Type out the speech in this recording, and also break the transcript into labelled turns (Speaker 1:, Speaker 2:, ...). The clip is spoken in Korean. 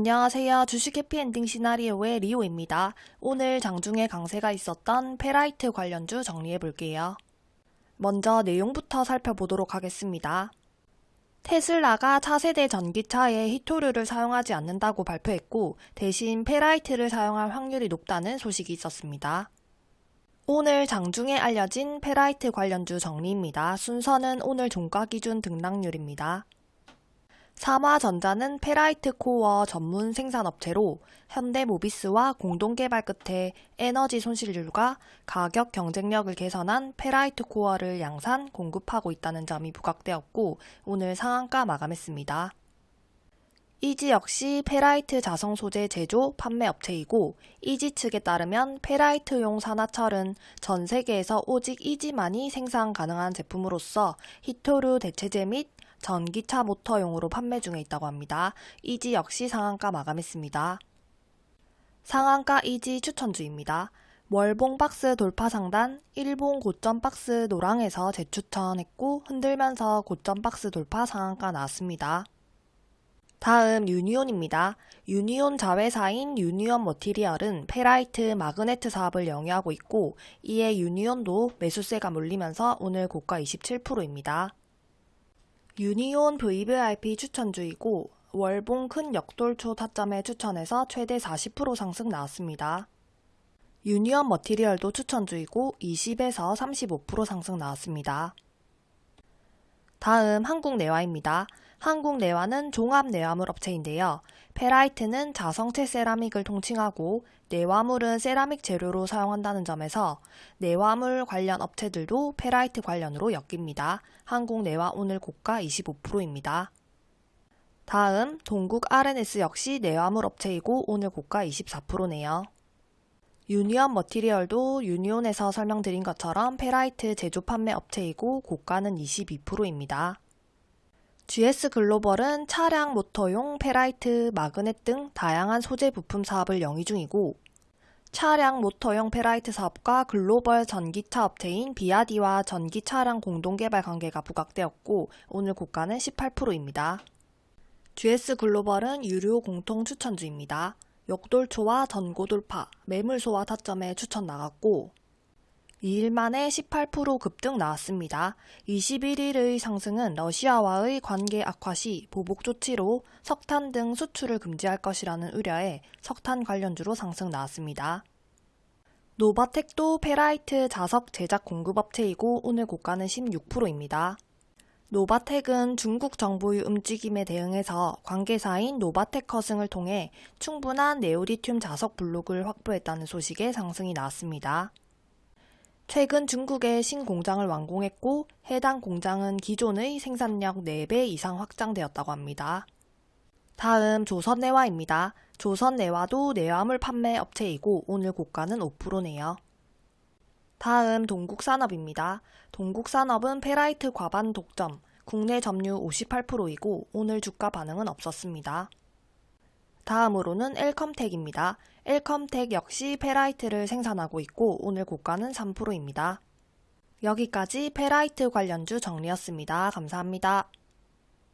Speaker 1: 안녕하세요. 주식 해피엔딩 시나리오의 리오입니다. 오늘 장중에 강세가 있었던 페라이트 관련주 정리해 볼게요. 먼저 내용부터 살펴보도록 하겠습니다. 테슬라가 차세대 전기차에 희토류를 사용하지 않는다고 발표했고 대신 페라이트를 사용할 확률이 높다는 소식이 있었습니다. 오늘 장중에 알려진 페라이트 관련주 정리입니다. 순서는 오늘 종가 기준 등락률입니다. 삼화전자는 페라이트 코어 전문 생산업체로 현대모비스와 공동개발 끝에 에너지 손실률과 가격 경쟁력을 개선한 페라이트 코어를 양산 공급하고 있다는 점이 부각되었고 오늘 상한가 마감했습니다. 이지 역시 페라이트 자성 소재 제조 판매 업체이고 이지 측에 따르면 페라이트용 산화철은 전 세계에서 오직 이지만이 생산 가능한 제품으로서 희토류 대체제 및 전기차 모터용으로 판매 중에 있다고 합니다. 이지 역시 상한가 마감했습니다. 상한가 이지 추천주입니다. 월봉 박스 돌파 상단, 일봉 고점 박스 노랑에서 재추천했고 흔들면서 고점 박스 돌파 상한가 나왔습니다. 다음 유니온입니다. 유니온 자회사인 유니온 머티리얼은 페라이트 마그네트 사업을 영위하고 있고 이에 유니온도 매수세가 몰리면서 오늘 고가 27%입니다. 유니온 VVIP 추천주이고 월봉 큰 역돌초 타점에 추천해서 최대 40% 상승 나왔습니다. 유니온 머티리얼도 추천주이고 20에서 35% 상승 나왔습니다. 다음 한국내화입니다. 한국내화는 종합내화물 업체인데요. 페라이트는 자성체 세라믹을 통칭하고 내화물은 세라믹 재료로 사용한다는 점에서 내화물 관련 업체들도 페라이트 관련으로 엮입니다. 한국내화 오늘 고가 25%입니다. 다음 동국 RNS 역시 내화물 업체이고 오늘 고가 24%네요. 유니온 머티리얼도 유니온에서 설명드린 것처럼 페라이트 제조 판매 업체이고 고가는 22%입니다. GS 글로벌은 차량 모터용 페라이트, 마그넷 등 다양한 소재 부품 사업을 영위 중이고 차량 모터용 페라이트 사업과 글로벌 전기차 업체인 비야디와 전기 차량 공동 개발 관계가 부각되었고 오늘 고가는 18%입니다. GS 글로벌은 유료 공통 추천주입니다. 역돌초와 전고 돌파, 매물 소화 타점에 추천 나갔고 2일 만에 18% 급등 나왔습니다. 21일의 상승은 러시아와의 관계 악화 시 보복 조치로 석탄 등 수출을 금지할 것이라는 우려에 석탄 관련주로 상승 나왔습니다. 노바텍도 페라이트 자석 제작 공급업체이고 오늘 고가는 16%입니다. 노바텍은 중국 정부의 움직임에 대응해서 관계사인 노바텍 커승을 통해 충분한 네오디뮴 자석 블록을 확보했다는 소식에 상승이 나왔습니다. 최근 중국의 신공장을 완공했고 해당 공장은 기존의 생산력 4배 이상 확장되었다고 합니다. 다음 조선내화입니다. 조선내화도 내화물 판매 업체이고 오늘 고가는 5%네요. 다음 동국산업입니다. 동국산업은 페라이트 과반 독점, 국내 점유 58%이고 오늘 주가 반응은 없었습니다. 다음으로는 엘컴텍입니다. 엘컴텍 역시 페라이트를 생산하고 있고 오늘 고가는 3%입니다. 여기까지 페라이트 관련주 정리였습니다. 감사합니다.